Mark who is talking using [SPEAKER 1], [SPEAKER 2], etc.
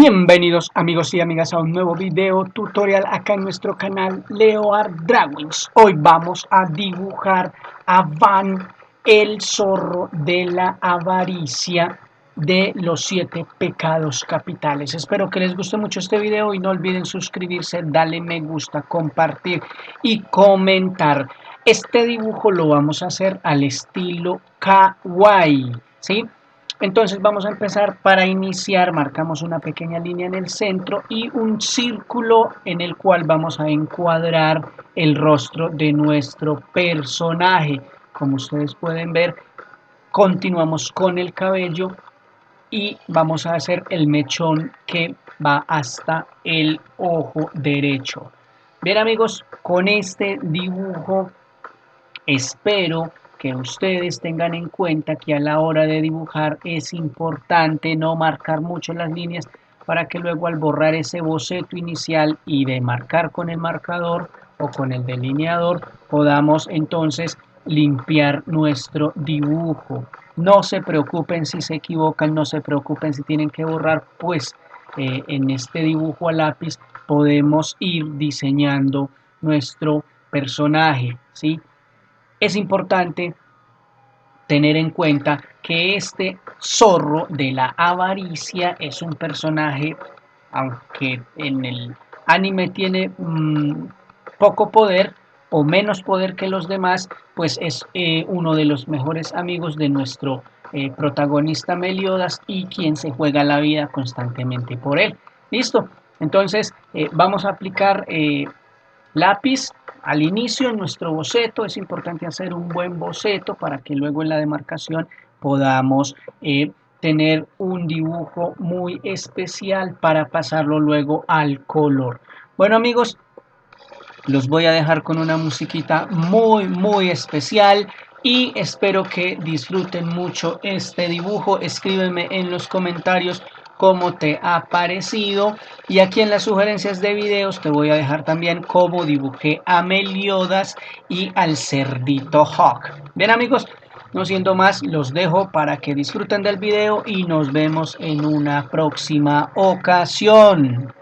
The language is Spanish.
[SPEAKER 1] Bienvenidos amigos y amigas a un nuevo video tutorial acá en nuestro canal Leoard Drawings. Hoy vamos a dibujar a Van, el zorro de la avaricia de los siete pecados capitales. Espero que les guste mucho este video y no olviden suscribirse, darle me gusta, compartir y comentar. Este dibujo lo vamos a hacer al estilo kawaii, ¿sí? Entonces vamos a empezar para iniciar, marcamos una pequeña línea en el centro y un círculo en el cual vamos a encuadrar el rostro de nuestro personaje. Como ustedes pueden ver, continuamos con el cabello y vamos a hacer el mechón que va hasta el ojo derecho. Bien amigos, con este dibujo espero que ustedes tengan en cuenta que a la hora de dibujar es importante no marcar mucho las líneas para que luego al borrar ese boceto inicial y de marcar con el marcador o con el delineador podamos entonces limpiar nuestro dibujo. No se preocupen si se equivocan, no se preocupen si tienen que borrar, pues eh, en este dibujo a lápiz podemos ir diseñando nuestro personaje, ¿sí? Es importante tener en cuenta que este zorro de la avaricia es un personaje, aunque en el anime tiene mm, poco poder o menos poder que los demás, pues es eh, uno de los mejores amigos de nuestro eh, protagonista Meliodas y quien se juega la vida constantemente por él. ¿Listo? Entonces eh, vamos a aplicar lápiz al inicio en nuestro boceto es importante hacer un buen boceto para que luego en la demarcación podamos eh, tener un dibujo muy especial para pasarlo luego al color. Bueno amigos, los voy a dejar con una musiquita muy muy especial y espero que disfruten mucho este dibujo. Escríbeme en los comentarios cómo te ha parecido y aquí en las sugerencias de videos te voy a dejar también cómo dibujé a Meliodas y al cerdito Hawk. Bien amigos, no siendo más, los dejo para que disfruten del video y nos vemos en una próxima ocasión.